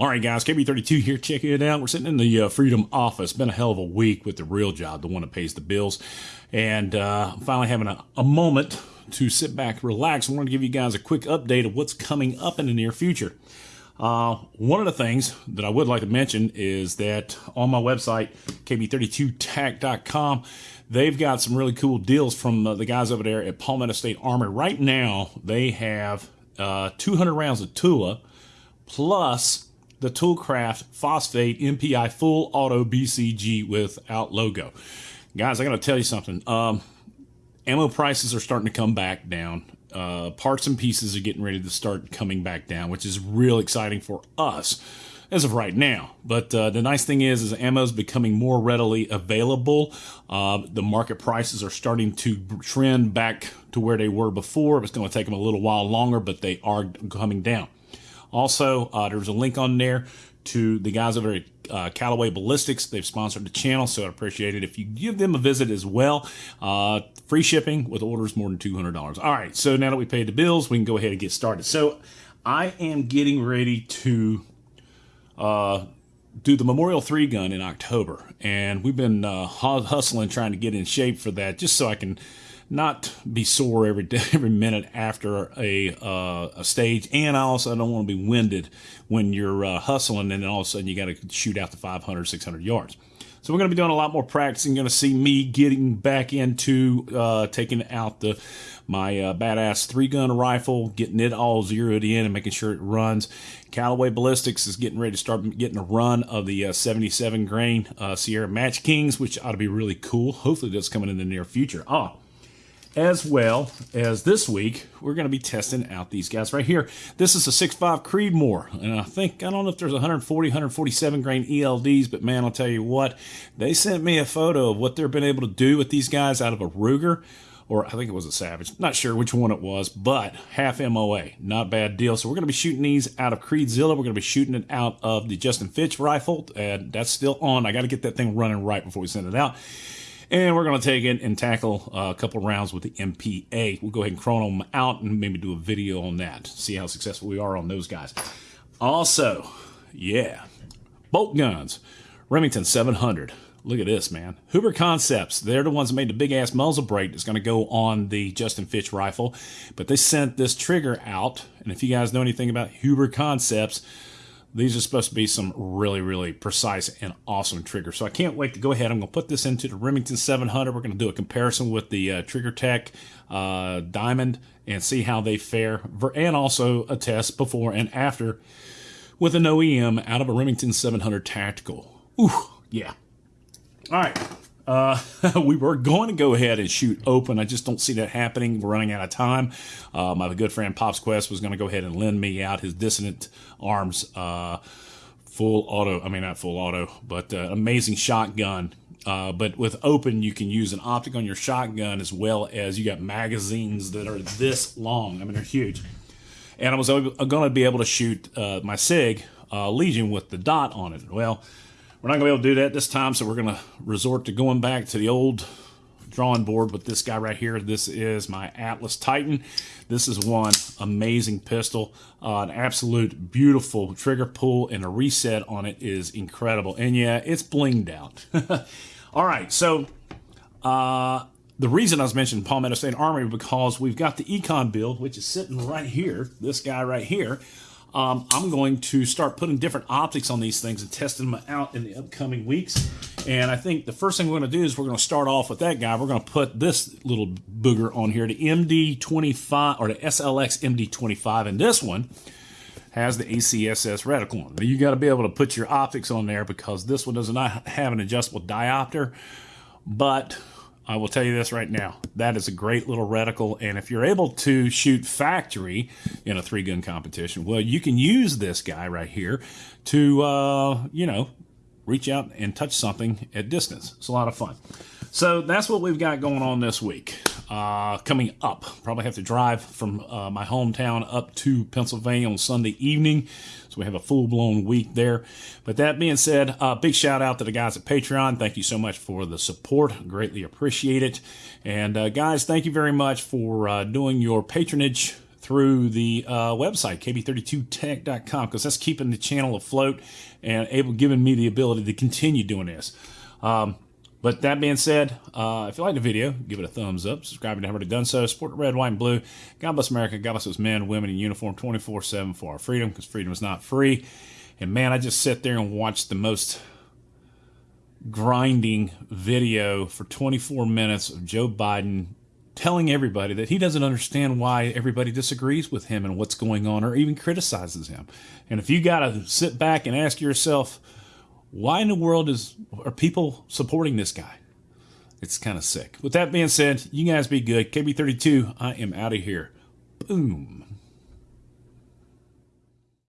All right, guys, KB32 here. Check it out. We're sitting in the uh, Freedom office. Been a hell of a week with the real job, the one that pays the bills. And uh, finally having a, a moment to sit back, relax. I want to give you guys a quick update of what's coming up in the near future. Uh, one of the things that I would like to mention is that on my website, kb32tac.com, they've got some really cool deals from uh, the guys over there at Palmetto State Armory. Right now, they have uh, 200 rounds of Tula plus the Toolcraft Phosphate MPI Full Auto BCG without logo. Guys, I got to tell you something. Um, ammo prices are starting to come back down. Uh, parts and pieces are getting ready to start coming back down, which is real exciting for us as of right now. But uh, the nice thing is, is ammo is becoming more readily available. Uh, the market prices are starting to trend back to where they were before. It's going to take them a little while longer, but they are coming down. Also, uh, there's a link on there to the guys over at uh, Callaway Ballistics. They've sponsored the channel, so I'd appreciate it if you give them a visit as well. Uh, free shipping with orders more than $200. All right, so now that we paid the bills, we can go ahead and get started. So I am getting ready to uh, do the Memorial 3 gun in October, and we've been uh, hustling trying to get in shape for that just so I can not be sore every day, every minute after a uh, a stage, and I also don't want to be winded when you're uh, hustling, and then all of a sudden you got to shoot out the 500, 600 yards. So we're going to be doing a lot more practicing. Going to see me getting back into uh, taking out the my uh, badass three gun rifle, getting it all zeroed in and making sure it runs. Callaway Ballistics is getting ready to start getting a run of the uh, 77 grain uh, Sierra Match Kings, which ought to be really cool. Hopefully that's coming in the near future. Ah, as well as this week, we're going to be testing out these guys right here. This is a 6.5 Creedmoor, and I think, I don't know if there's 140, 147 grain ELDs, but man, I'll tell you what, they sent me a photo of what they've been able to do with these guys out of a Ruger, or I think it was a Savage, not sure which one it was, but half MOA, not bad deal. So we're going to be shooting these out of Creedzilla. We're going to be shooting it out of the Justin Fitch rifle, and that's still on. I got to get that thing running right before we send it out. And we're going to take it and tackle uh, a couple rounds with the MPA. We'll go ahead and chrono them out and maybe do a video on that. See how successful we are on those guys. Also, yeah, bolt guns. Remington 700. Look at this, man. Huber Concepts. They're the ones that made the big ass muzzle brake that's going to go on the Justin Fitch rifle. But they sent this trigger out. And if you guys know anything about Huber Concepts, these are supposed to be some really, really precise and awesome triggers. So I can't wait to go ahead. I'm going to put this into the Remington 700. We're going to do a comparison with the uh, Trigger Tech uh, Diamond and see how they fare. And also a test before and after with an OEM out of a Remington 700 Tactical. Ooh, yeah. All right. Uh, we were going to go ahead and shoot open. I just don't see that happening. We're running out of time. Uh, my good friend Pops Quest was going to go ahead and lend me out his Dissident Arms uh, full auto. I mean, not full auto, but uh, amazing shotgun. Uh, but with open, you can use an optic on your shotgun as well as you got magazines that are this long. I mean, they're huge. And I was going to be able to shoot uh, my SIG Legion with the dot on it. Well, we're not going to be able to do that this time, so we're going to resort to going back to the old drawing board with this guy right here. This is my Atlas Titan. This is one amazing pistol. Uh, an absolute beautiful trigger pull and a reset on it is incredible. And yeah, it's blinged out. All right, so uh, the reason I was mentioning Palmetto State Armory because we've got the Econ build, which is sitting right here, this guy right here um, I'm going to start putting different optics on these things and testing them out in the upcoming weeks. And I think the first thing we're going to do is we're going to start off with that guy. We're going to put this little booger on here, the MD25 or the SLX MD25. And this one has the ACSS reticle. You got to be able to put your optics on there because this one does not have an adjustable diopter. But I will tell you this right now. That is a great little reticle. And if you're able to shoot factory in a three gun competition, well, you can use this guy right here to, uh, you know, reach out and touch something at distance. It's a lot of fun. So that's what we've got going on this week. Uh, coming up, probably have to drive from uh, my hometown up to Pennsylvania on Sunday evening. So we have a full blown week there. But that being said, uh, big shout out to the guys at Patreon. Thank you so much for the support. Greatly appreciate it. And uh, guys, thank you very much for uh, doing your patronage through the uh, website, kb32tech.com, because that's keeping the channel afloat and able giving me the ability to continue doing this. Um, but that being said, uh, if you like the video, give it a thumbs up. Subscribe if you haven't already done so. Support the red, white, and blue. God bless America. God bless those men, women in uniform 24 7 for our freedom because freedom is not free. And man, I just sit there and watch the most grinding video for 24 minutes of Joe Biden telling everybody that he doesn't understand why everybody disagrees with him and what's going on or even criticizes him. And if you got to sit back and ask yourself, why in the world is are people supporting this guy? It's kind of sick. With that being said, you guys be good. KB32, I am out of here. Boom.